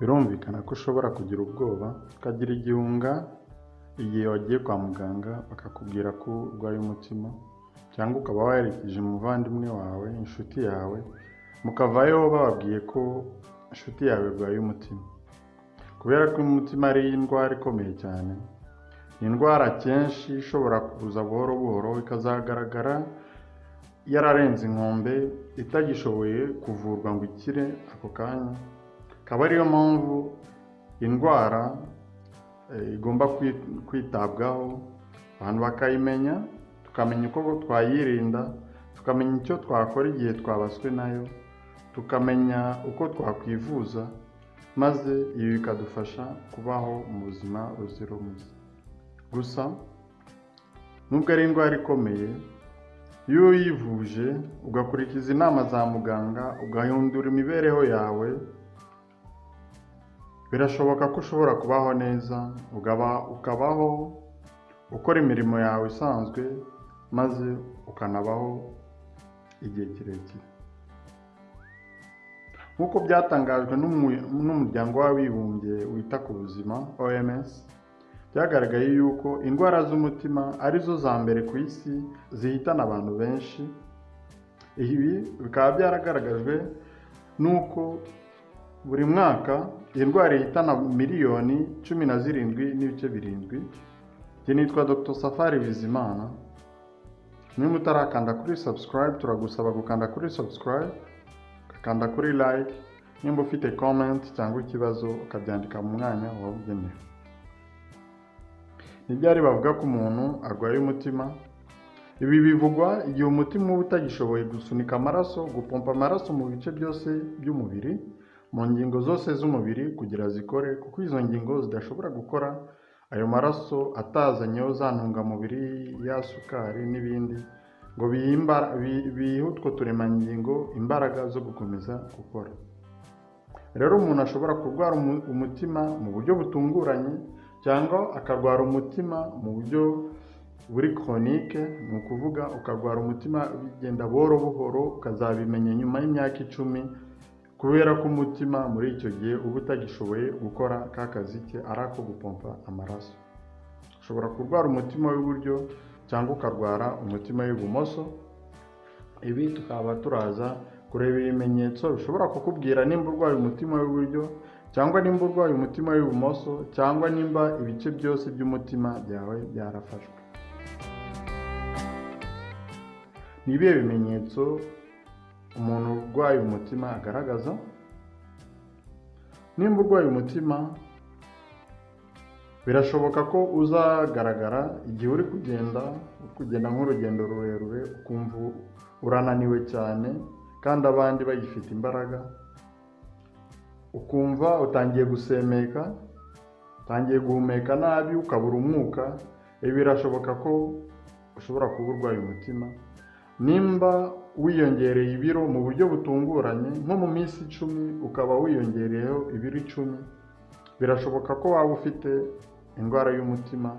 birumvikana ko ushobora kugira ubwoba ukagira igihunga igihe wagiye kwa muganga bakakubwira ko urwaye umutima cyangwa ukaba waherekeje umuvandimwe wawe inshuti yawe mukavayo bababwiye ko inshuti yawe irwaye umutima kubera ko umutima ari indwara ikomeye cyane ni indwara kenshi ishobora kuza buhoro buhoro ikazagaragara yararenze inkombe itagishoboye kuvurwa ngo ikire ako kanya. Akaba ariyo mpamvu indwara eh, igomba kwi- kwitabwaho. Abantu bakayimenya tukamenya uko twayirinda tukamenya icyo twakora igihe twabaswe na yo tukamenya uko twakwivuza maze ibi bikadufasha kubaho mu buzima buzira umuze. Gusa nubwo ari indwara ikomeye iyo uyivuje ugakurikiza inama za muganga ugahindura imibereho yawe birashoboka ko ushobora kubaho neza ugaba ukabaho ukora imirimo yawe isanzwe maze ukanabaho igihe kirekire. Nk'uko byatangajwe n'umu- n'umuryango w'abibumbye wita ku buzima OMS byagaragaye yuko indwara z'umutima ari zo za mbere ku isi zihitana abantu benshi. Ibi bikaba byaragaragajwe n'uko buri mwaka iyi ndwara ihitana miliyoni cumi na zirindwi n'ibice birindwi. Njye nitwa dr. Safari bizimana. Niba utarakanda kuri subscribe turagusaba gukanda kuri subscribe ukakanda kuri like. Nimba ufite comment cyangwa ikibazo ukabyandika mu mwanya wabugenewe. Ntibyari bavuga ko umuntu arwaye umutima? Ibi bivugwa igihe umutima uba utagishoboye gusunika amaraso gupompa amaraso mu bice byose by'umubiri. Mu ngingo zose z'umubiri kugira zikore kuko izo ngingo zidashobora gukora ayo maraso atazanyeho za ntungamubiri ya sukari n'ibindi ngo bihe utwo turemangingo imbaraga zo gukomeza gukora. Rero umuntu ashobora kurwara umu- umutima mu buryo butunguranye cyangwa akarwara umutima mu buryo buri koronike ni ukuvuga ukarwara umutima bigenda buhoro buhoro ukazabimenya nyuma y'imyaka icumi kubera ko umutima muri icyo gihe uba utagishoboye gukora ka kazi ke ari ako gupompa amaraso. Ushobora kurwara umutima w'iburyo cyangwa ukarwara umutima w'ibumoso. Ibi tukaba turaza kureba ibimenyetso bishobora kukubwira nimba urwaye umutima w'iburyo cyangwa nimba urwaye umutima w'ibumoso cyangwa nimba ibice byose by'umutima byawe byarafashwe. Ni ibihe bimenyetso umuntu urwaye umutima agaragaza? Nimba urwaye umutima birashoboka ko uzagaragara igihe uri kugenda uri kugenda nk'urugendo rurerure ukumva urananiwe cyane kandi abandi bagifite imbaraga ukumva utangiye gusemeka utangiye guhumeka nabi ukabura umwuka ibi birashoboka ko ushobora kuba urwaye umutima. Nimba wiyongereye ibiro mu buryo butunguranye nko mu minsi icumi ukaba wiyongereyeho ibiro icumi. Birashoboka ko waba ufite indwara y'umutima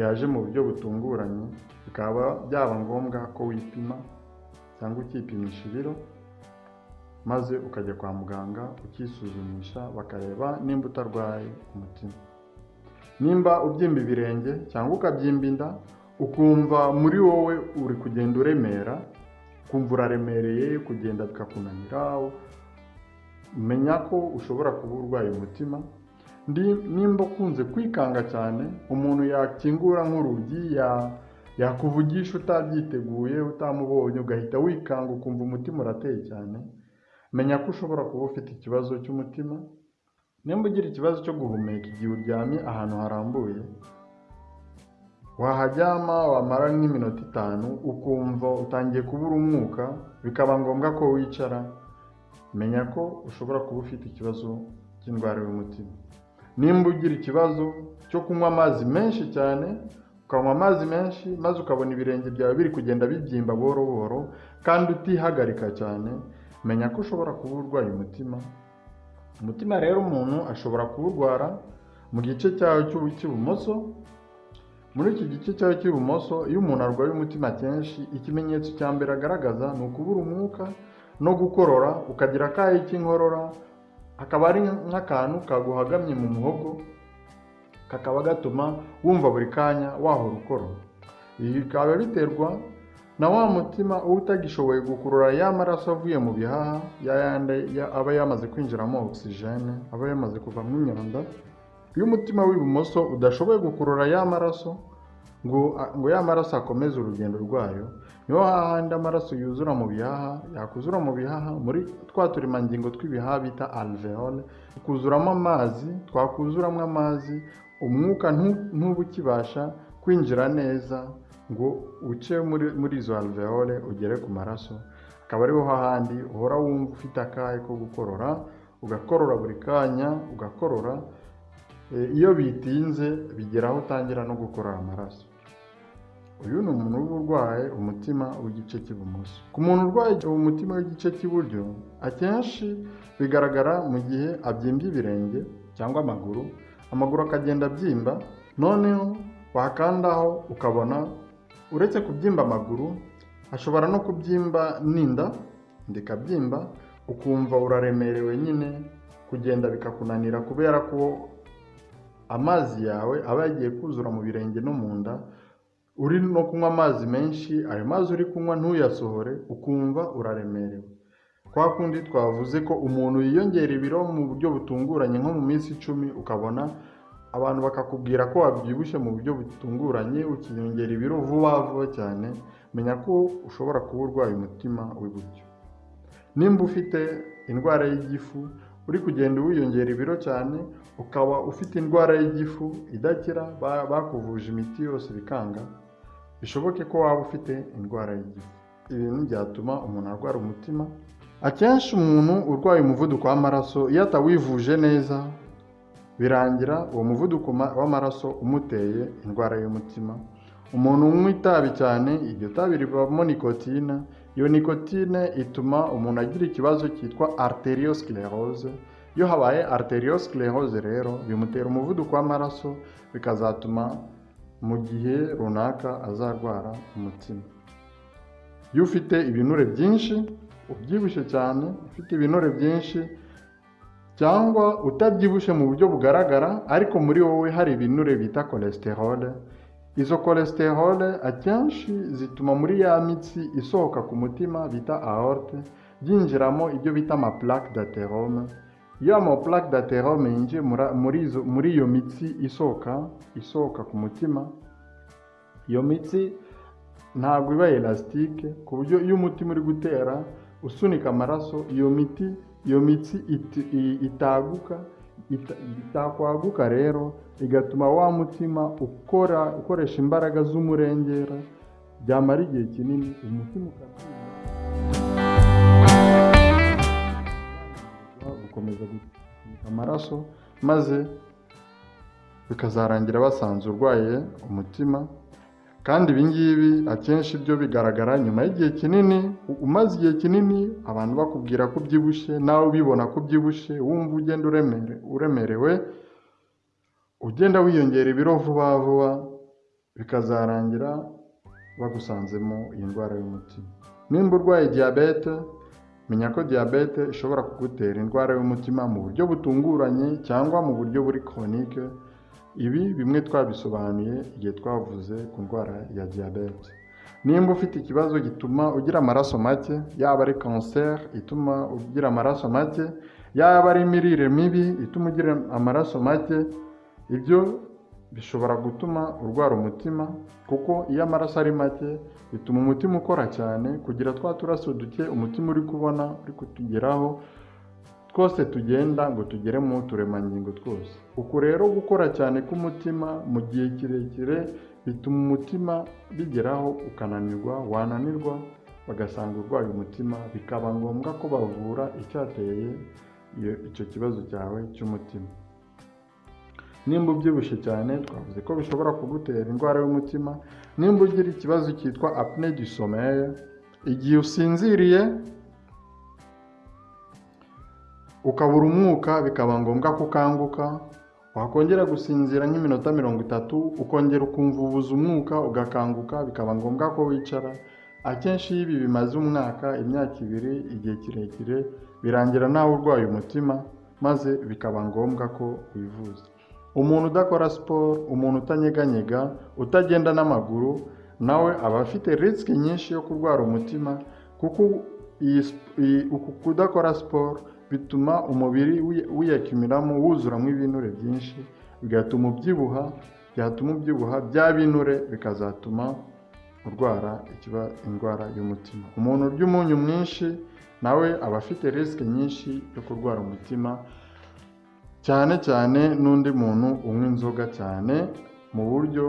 yaje mu buryo butunguranye bikaba byaba ngombwa ko wipima cyangwa ukipimisha ibiro maze ukajya kwa muganga ukisuzumisha bakareba nimba utarwaye umutima. Nimba ubyimba ibirenge cyangwa ukabyimba inda ukumva muri wowe uri kugenda uremera ukumva uraremereye kugenda bikakunanira menya ko ushobora kuba urwaye umutima. Nimba ukunze kwikanga cyane umuntu yakingura nk'urugi ya- yakuvugisha utabyiteguye utamubonye ugahita wikanga ukumva umutima urateye cyane. Menya ko ushobora kuba ufite ikibazo cy'umutima. Nimba ugira ikibazo cyo guhumeka igihe uryamye ahantu harambuye wahajyama wamara nk'iminota itanu ukumva utangiye kubura umwuka bikaba ngombwa ko wicara. Menya ko ushobora kuba ufite ikibazo cy'indwara y'umutima. Nimba ugira ikibazo cyo kunywa amazi menshi cyane ukanywa amazi menshi maze ukabona ibirenge byawe biri kugenda bibyimba buhoro buhoro kandi utihagarika cyane menya ko ushobora kuba urwaye umutima. Umutima rero umuntu ashobora kuwurwara mu gice cyawo cy'ibumoso muri iki gice cyawe cy'ibumoso iyo umuntu arwaye umutima kenshi ikimenyetso cya mbere agaragaza ni ukubura umwuka no gukorora ukagira akayi k'inkorora hakaba ari nk'akantu kaguhagamye mu muhogo kakaba gatuma wumva buri kanya wahora ukorora. Ibi bikaba biterwa na wa mutima uba utagishoboye gukurura ya maraso avuye mu bihaha ya yandi ya- aba yamaze kwinjiramo ogisijene aba yamaze kuvamo imyanda iyo umutima w'ibumoso udashoboye gukurura ya maraso ngo, ya maraso akomeze urugendo rwayo ni ho hahandi amaraso yuzura mu bihaha yakuzura mu bihaha muri twa turemangingo tw'ibihaha bita alveole tukuzuramo amazi twakuzuramo amazi umwuka ntu- ntuba ukibasha kwinjira neza ngo uce muri, izo alveole ugere ku maraso akaba ariho hahandi uhora wumva ufite akahe ko gukorora ugakorora buri kanya ugakorora iyo bitinze bigera aho utangira no gukorora amaraso. Uyu ni umuntu uba urwaye umutima w'igice cy'ibumoso. Ku muntu urwaye umutima w'igice cy'iburyo akenshi bigaragara mu gihe abyimbye ibirenge cyangwa amaguru amaguru akagenda abyimba noneho wakandaho ukabona uretse kubyimba amaguru ashobora no kubyimba n'inda inda ikabyimba ukumva uraremerewe nyine kugenda bikakunanira kubera ko amazi yawe aba yagiye kuzura mu birenge no mu nda uri no kunywa amazi menshi ayo mazi uri kunywa ntuyasohore ukumva uraremerewe. Kwa kundi twavuze ko umuntu yiyongera ibiro mu buryo butunguranye nko mu minsi icumi ukabona abantu bakakubwira ko wabyibushye mu buryo butunguranye ukiyongera ibiro vuba vuba cyane menya ko ushobora kuba urwaye umutima w'iburyo nimba ufite indwara y'igifu uri kugenda wiyongera ibiro cyane ukaba ufite indwara y'igifu idakira ba- bakuvuje imiti yose bikanga bishoboke ko waba ufite indwara y'igifu. Ibintu byatuma umuntu arwara umutima. Akenshi umuntu urwaye umuvuduko w'amaraso iyo atawivuje neza birangira uwo muvuduko ma- w'amaraso umuteye indwara y'umutima. Umuntu unywa itabi cyane iryo tabi ribamo nikotine iyo nikotine ituma umuntu agira ikibazo cyitwa arteriosclerose iyo habaye arteriosclerose rero bimutera umuvuduko w'amaraso bikazatuma mu gihe runaka azarwara umutima. Iyo ufite ibinure byinshi ubyibushye cyane ufite ibinure byinshi cyangwa utabyibushye mu buryo bugaragara ariko muri wowe hari ibinure bita cholesterol. Izo cholesterol akenshi zituma muri ya mitsi isohoka ku mutima bita aorte byinjiramo ibyo bita ama plaque iyo ama plaque d'athérome yinjiye muri- iyo mitsi isohoka isohoka ku mutima. Iyo mitsi ntabwo iba elastique ku buryo iyo umutima uri gutera usunika amaraso iyo miti iyo mitsi itaguka ita- itakwaguka rero igatuma wa mutima ukora ukoresha imbaraga z'umurengera byamara igihe kinini umutima ukabyimba gukomeza gusunika amaraso maze bikazarangira basanze urwaye umutima. Kandi ibi ngibi akenshi byo bigaragara nyuma y'igihe kinini umaze igihe kinini abantu bakubwira ko ubyibushye nawe ubibona ko ubyibushye wumva ugenda uremere, uremerewe ugenda wiyongera ibiro vuba vuba bikazarangira bagusanzemo iyi ndwara y'umutima. Nimba urwaye diyabete menya ko diyabete ishobora kugutera indwara y'umutima mu buryo butunguranye cyangwa mu buryo buri koronike ibi bimwe twabisobanuye igihe twavuze ku ndwara ya diyabete nimba ufite ikibazo gituma ugira amaraso make yaba ari kanseri ituma ugira amaraso make yaba ari imirire mibi ituma ugira amaraso make ibyo bishobora gutuma urwara umutima kuko iyo amaraso ari make bituma umutima ukora cyane kugira twa turaso duke umutima uri kubona uri kutugeraho twose tugenda ngo tugere mu turemangingo twose. Uku rero gukora cyane k'umutima mu gihe kirekire bituma umutima bigeraho ukananirwa wananirwa bagasanga urwaye umutima bikaba ngombwa ko bavura icyateye icyo kibazo cyawe cy'umutima. Nimba ubyibushye cyane twavuze ko bishobora kugutera indwara y'umutima. Nimba ugira ikibazo cyitwa apne du sommeil. Igihe usinziriye ukabura umwuka bikaba ngombwa ko ukanguka wakongera gusinzira nk'iminota mirongo itatu ukongera ukumva ubuze umwuka ugakanguka bikaba ngombwa ko wicara. Akenshi iyo ibi bimaze umwaka imyaka ibiri igihe kirekire birangira nawe urwaye umutima maze bikaba ngombwa ko wivuza. Umuntu udakora siporo umuntu utanyeganyega utagenda n'amaguru nawe aba afite risiki nyinshi yo kurwara umutima kuko uku kudakora siporo bituma umubiri wi- wiyakimiramo wuzuramo ibinure byinshi bigatuma ubyibuha byatuma ubyibuha bya binure bikazatuma urwara ikiba indwara y'umutima. Umuntu urya umunyu mwinshi nawe aba afite risiki nyinshi yo kurwara umutima cyane cyane n'undi muntu unywa inzoga cyane mu buryo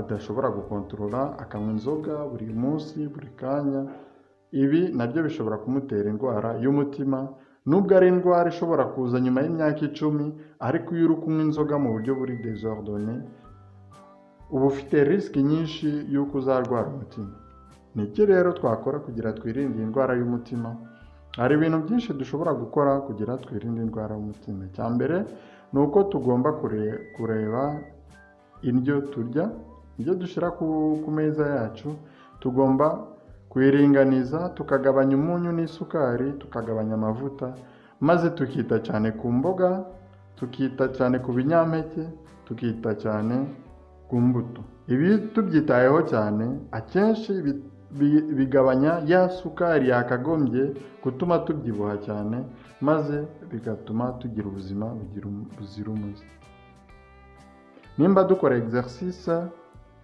adashobora gukontorora akanywa inzoga buri munsi buri kanya. Ibi na byo bishobora kumutera indwara y'umutima nubwo ari indwara ishobora kuza nyuma y'imyaka icumi ariko iyo uri kunywa inzoga mu buryo buri desordone uba ufite risiki nyinshi y'uko uzarwara umutima. Ni iki rero twakora kugira twirinde iyi ndwara y'umutima? Hari ibintu byinshi dushobora gukora kugira twirinde indwara y'umutima. Icya mbere ni uko tugomba kure- kureba indyo turya ibyo dushyira ku, meza yacu. Tugomba kuyiringaniza tukagabanya umunyu n'isukari tukagabanya amavuta maze tukita cyane ku mboga tukita cyane ku binyampeke tukita cyane ku mbuto. Ibi tubyitayeho cyane akenshi bigabanya ya sukari yakagombye gutuma tubyibuha cyane maze bigatuma tugira ubuzima um- buzira umuze. Nimba dukora exercice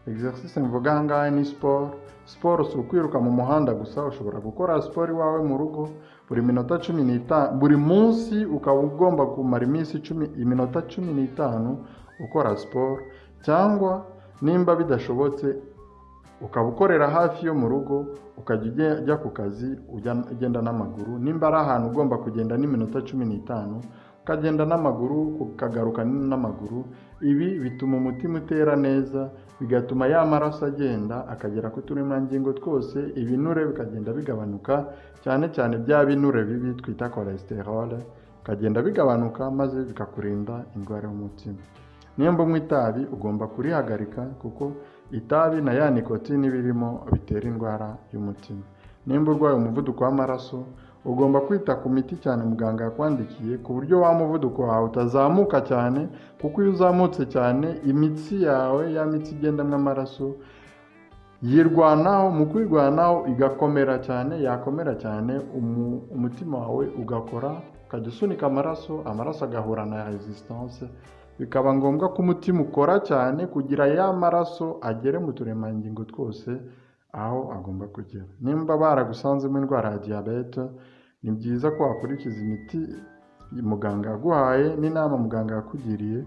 exercice mvuga aha ngaha ni siporo siporo si ukwiruka mu muhanda gusa ushobora gukora siporo iwawe mu rugo buri minota cumi n'itanu buri munsi ukaba ugomba kumara iminsi icumi iminota cumi n'itanu ukora siporo cyangwa nimba bidashobotse ukaba ukorera hafi yo mu rugo ukajya ujya- ku kazi ugenda n'amaguru. Nimba ari ahantu ugomba kugenda n'iminota cumi n'itanu ukagenda n'amaguru ukagaruka n'amaguru ibi bituma umutima utera neza bigatuma ya maraso agenda akagera ku turemangingo twose ibinure bikagenda bigabanuka cyane cyane bya binure bibi twita cholesterol bikagenda bigabanuka maze bikakurinda indwara y'umutima. Nimba unywa itabi ugomba kurihagarika kuko itabi na ya nikotini birimo bitera indwara y'umutima. Nimba urwaye umuvuduko w'amaraso ugomba kwita ku miti cyane muganga yakwandikiye ku buryo wa muvuduko wawe utazamuka cyane kuko iyo uzamutse cyane imitsi yawe ya mitsi igendamo amaraso yirwanaho mu kwirwanaho igakomera cyane yakomera cyane umu- umutima wawe ugakora ukajya usunika amaraso amaraso agahura na resistance bikaba ngombwa ko umutima ukora cyane kugira ya maraso agere mu turemangingo twose aho agomba kugera. Nimba baragusanzemo indwara ya diyabete ni byiza ko wakurikiza imiti muganga yaguhaye n'inama muganga yakugiriye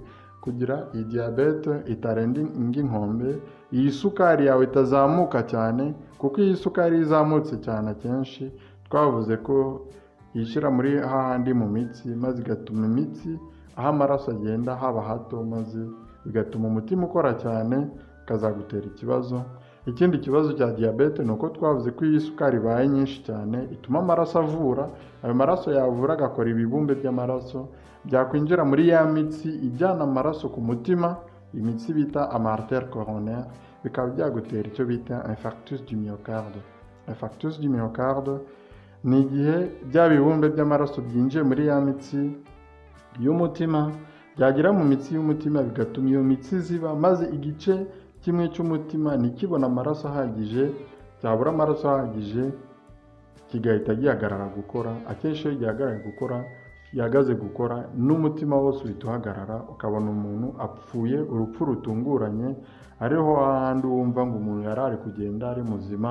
kugira iyi diyabete itarenga inkombe iyi sukari yawe itazamuka cyane kuko iyi sukari izamutse cyane akenshi. Twavuze ko yishyira muri hahandi mu mitsi maze igatuma imitsi aho amaraso agenda haba hato maze bigatuma umutima ukora cyane ikazagutera ikibazo. Ikindi kibazo cya diyabete ni uko twavuze ko iyi sukari ibaye nyinshi cyane ituma amaraso avura ayo maraso yavura agakora ibibumbe by'amaraso byakwinjira muri ya mitsi ijyana amaraso ku mutima imitsi bita amartere coronaire bikaba byagutera icyo bita infarctus du myocarde. Infarctus du myocarde ni igihe bya bibumbe by'amaraso byinjiye muri ya mitsi y'umutima byagera mu mitsi y'umutima bigatuma iyo mitsi ziba maze igice kimwe cy'umutima ntikibone amaraso ahagije cyabura amaraso ahagije kigahita gihagarara gukora. Akenshi iyo gihagaraye gukora gihagaze gukora n'umutima wose uhita uhagarara ukabona umuntu apfuye urupfu rutunguranye ariho hahandi wumva ngo umuntu yari ari kugenda ari muzima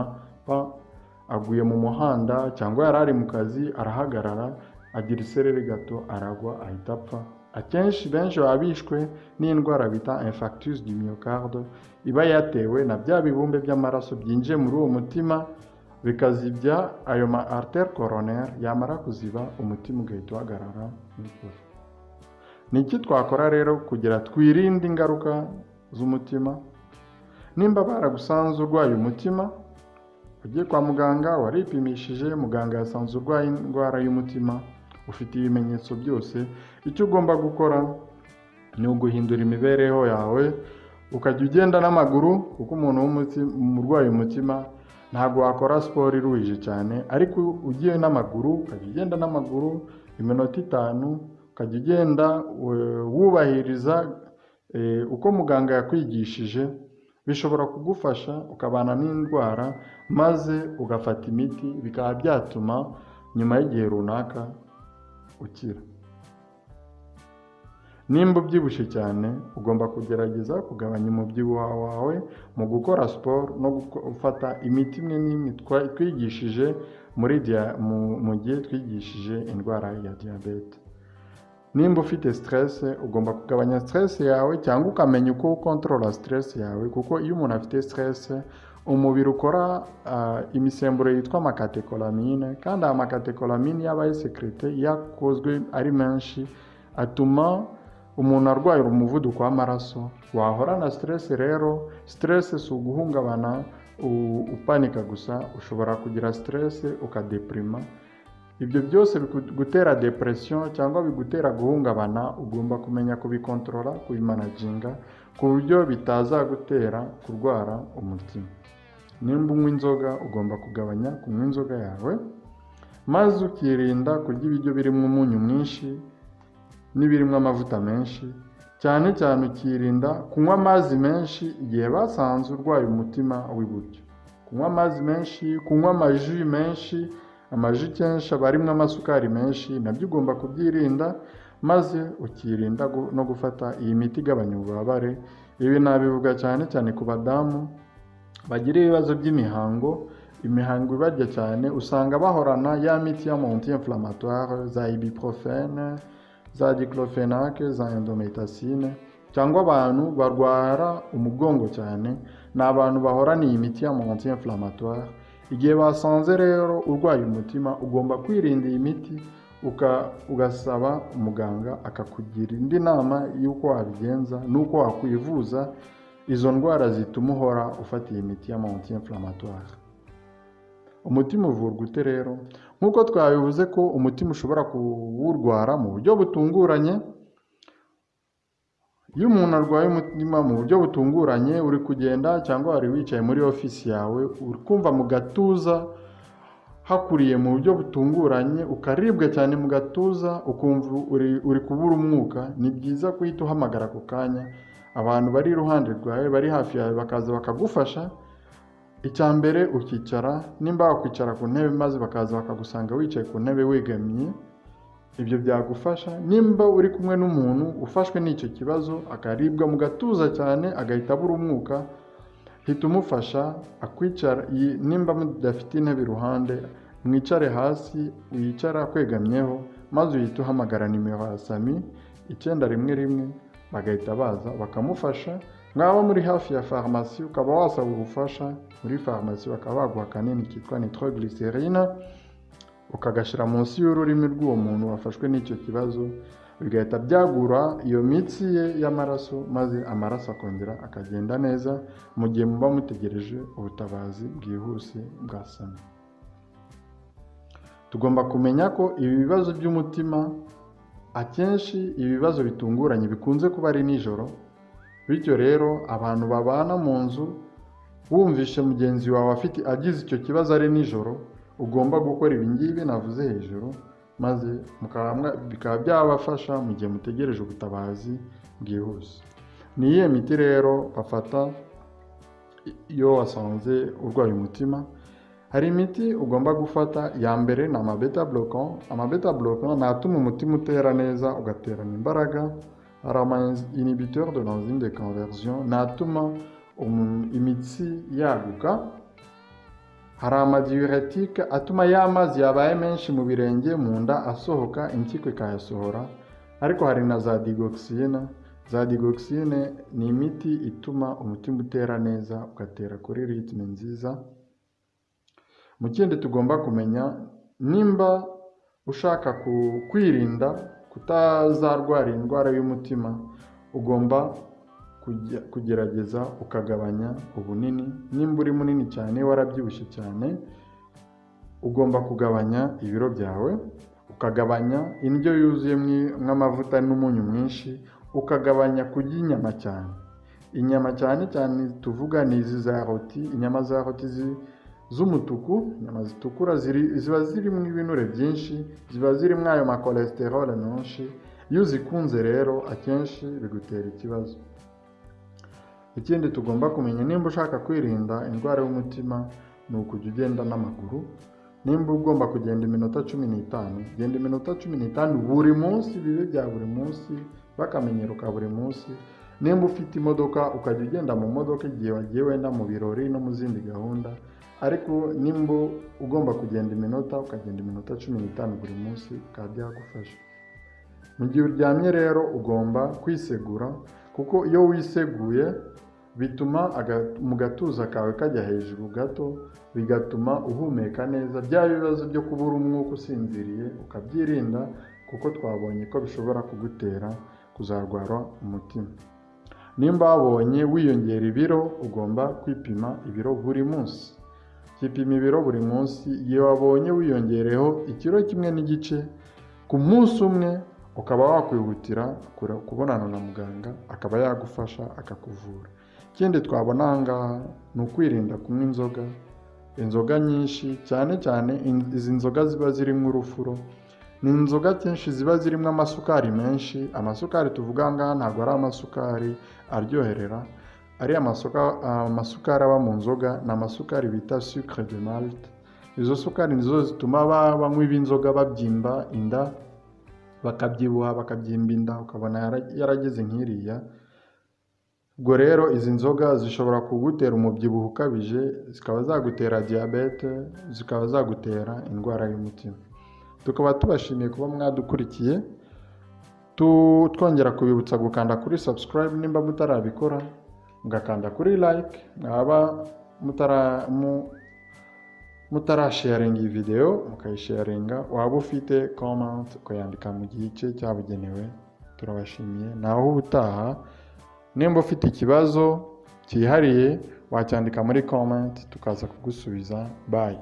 aguye mu muhanda cyangwa yari ari mu kazi arahagarara agira isereri gato aragwa ahita apfa. Akenshi benshi baba bishwe n'indwara bita infarctus du myocarde iba yatewe na bya bibumbe by'amaraso byinjiye muri uwo mutima bikazibya ayo ma artere coronaire yamara kuziba umutima ugahita uhagarara n'ukuri ni iki twakora rero kugira twirinde ingaruka z'umutima? Nimba baragusanze urwaye umutima ugiye kwa muganga waripimishije muganga yasanze urwaye indwara y'umutima ufite ibimenyetso byose icyo ugomba gukora ni uguhindura imibereho yawe ukajya ugenda n'amaguru kuko umuntu umurwayi umutima ntabwo wakora siporo iruhije cyane ariko ugiye n'amaguru ukajya ugenda n'amaguru iminota itanu ukajya ugenda we- wubahiriza eh, uko muganga yakwigishije bishobora kugufasha ukabana n'indwara maze ugafata imiti bikaba byatuma nyuma y'igihe runaka ukira. Nimba ubyibushye cyane ugomba kugerageza kugabanya umubyibuho wawe mu gukora siporo no gufata imiti imwe n'imwe. Twigishije muri mu gihe twigishije indwara ya diyabete nimba ufite stress ugomba kugabanya stress yawe cyangwa ukamenya uko ukontorora stress yawe kuko iyo umuntu afite stress umubiri ukora ah, imisemburo yitwa amakatekolamine kandi aya makatekolamine iyo abaye sekirite iyo akozwe ari menshi atuma umuntu arwaye umuvuduko w'amaraso. Wahora na stress rero stress si uguhungabana upanika gusa ushobora kugira stress ukadeprima. Ibyo byose bigutera depression cyangwa bigutera guhungabana ugomba kumenya kubikontorora kubimanaginga ku buryo bitazagutera kurwara umutima. Nimba unywa inzoga ugomba kugabanya kunywa inzoga yawe maze ukirinda kurya ibiryo birimo umunyu mwinshi n'ibirimo amavuta menshi. Cyane cyane ukirinda kunywa amazi menshi igihe basanze urwaye umutima w'iburyo. Kunywa amazi menshi kunywa amaji menshi amaji kenshi aba arimo amasukari menshi na byo ugomba kubyirinda maze ukirinda no gufata iyi miti igabanya ububabare. Ibi nabivuga cyane cyane ku badamu bagira ibibazo by'imihango. Imihango ibarya cyane usanga bahorana ya miti y'amonti inflammatoire za ibuprofene za diclofenac za endometacine cyangwa abantu barwara umugongo cyane ni abantu bahorana iyi miti y'amonti inflammatoire. Igihe basanze rero urwaye umutima ugomba kwirinda iyi miti ugasaba umuganga akakugira indi nama y'uko wabigenza n'uko wakwivuza izo ndwara zituma uhora ufata iyi miti y'amonti inflammatoire umutima uvurwa ute rero? Nk'uko twabivuze ko umutima ushobora kuwurwara mu buryo butunguranye iyo umuntu arwaye umutima mu buryo butunguranye uri kugenda cyangwa wari wicaye muri ofisi yawe uri kumva mu gatuza hakuriye mu buryo butunguranye ukaribwa cyane mu gatuza ukumva uri, kubura umwuka ni byiza guhita uhamagara ako kanya. Abantu bari iruhande rwawe bari hafi yawe bakaza bakagufasha. Icya mbere ukicara nimba wakwicara ku ntebe maze bakaza bakagusanga wicaye ku ntebe wegamiye ibyo byagufasha. Nimba uri kumwe n'umuntu ufashwe n'icyo kibazo akaribwa mu gatuza cyane agahita abura umwuka hita umufasha akwicara. Nimba mudafite intebe iruhande mwicare hasi wicara akwegamyeho maze uhita uhamagara nimero ya sami icyenda rimwe rimwe bagahita baza bakamufasha. Mwaba muri hafi ya farumasi ukaba wasaba ubufasha muri farumasi bakaba baguha akanini kitwa nitroglycerine ukagashyira munsi y'ururimi rw'uwo muntu wafashwe n'icyo kibazo bigahita byagura iyo mitsi ye y'amaraso maze amaraso akongera akagenda neza mu gihe muba mutegereje ubutabazi bwihuse bwa sami tugomba kumenya ko ibi bibazo by'umutima akenshi ibi bibazo bitunguranye bikunze kuba ari nijoro bityo rero abantu babana mu nzu wumvishe mugenzi wawe afite agize icyo kibazo ari nijoro ugomba gukora ibi ngibi navuze hejuru maze bikaba byabafasha mu gihe mutegereje ubutabazi bwihuse. Ni iyihe miti rero bafata iyo wasanze urwaye umutima? Hari imiti ugomba gufata ya mbere ni amabeta blocan amabeta blocan ni atuma umutima utera neza ugaterana imbaraga. Hari ama inhibiteur de l'enzyme de conversion. Ni atuma imitsi yaguka hari amadiuretique atuma ya mazi yabaye menshi mu birenge mu nda asohoka impyiko ikayasohora. Ariko hari na za digoxine za digoxine ni imiti ituma umutima utera neza ugatera kuri ritme nziza. Mu kindi tugomba kumenya nimba ushaka kwirinda kutazarwara indwara y'umutima ugomba kugerageza ukagabanya ubunini. Nimba uri munini cyane warabyibushye cyane ugomba kugabanya ibiro byawe ukagabanya indyo yuzuyemo amavuta n'umunyu mwinshi ukagabanya kurya inyama cyane. Inyama cyane cyane tuvuga ni izi za roti. Inyama za roti z'umutuku inyama zitukura ziba zirimo ibinure byinshi ziba zirimo ayo makolesterole menshi. Iyo uzikunze rero akenshi bigutera ikibazo. Ikindi tugomba kumenya nimba ushaka kwirinda indwara y'umutima ni ukujya ugenda n'amaguru. Nimba ugomba kugenda iminota cumi n'itanu genda iminota cumi n'itanu buri munsi bibe bya buri munsi bakamenyero ka buri munsi. Nimba ufite imodoka ukajya ugenda mu modoka igihe wagiye wenda mu birori no mu zindi gahunda. Ariko nimba ugomba kugenda iminota ukagenda iminota cumi n'itanu buri munsi bikaba byagufasha. Mu gihe uryamye rero ugomba kwisegura kuko iyo wiseguye bituma mu gatuza kawe kajya hejuru gato bigatuma uhumeka neza. Bya bibazo byo kubura umwuka usinziriye ukabyirinda kuko twabonye ko bishobora kugutera kuzarwara umutima. Nimba wabonye wiyongera ibiro ugomba kwipima ibiro buri munsi. Kipima ibiro buri munsi. Iyo wabonye wiyongereho ikiro kimwe n'igice ku munsi umwe ukaba wakwihutira kubonana na muganga akaba yagufasha akakuvura. Ikindi twabona aha ngaha ni ukwirinda kunywa inzoga. Inzoga nyinshi cyane cyane izi nzoga ziba zirimo urufuro ni inzoga kenshi ziba zirimo amasukari menshi. Amasukari tuvuga aha ngaha ntabwo ari amasukari aryoherera. Ariya masuka- amasukari aba mu nzoga ni amasukari bita sucre de malte izo sukari nizo zituma ba- banywi b'inzoga babyimba inda bakabyibuha bakabyimba inda ukabona yara- yarageze nk'iriya. Ubwo rero izi nzoga zishobora kugutera umubyibuho ukabije zikaba zagutera diyabete zikaba zagutera indwara y'umutima. Tukaba tubashimiye kuba mwadukurikiye twongera kubibutsa gukanda kuri subscribe nimba mutarabikora mugakanda kuri like mwaba mutara mu- mutarasharinga iyi videwo mukayisharinga. Waba ufite comment ukayandika mu gice cyabugenewe turabashimiye. Naho ubutaha nimba ufite ikibazo cyihariye wacyandika muri comment tukaza kugusubiza. Bye.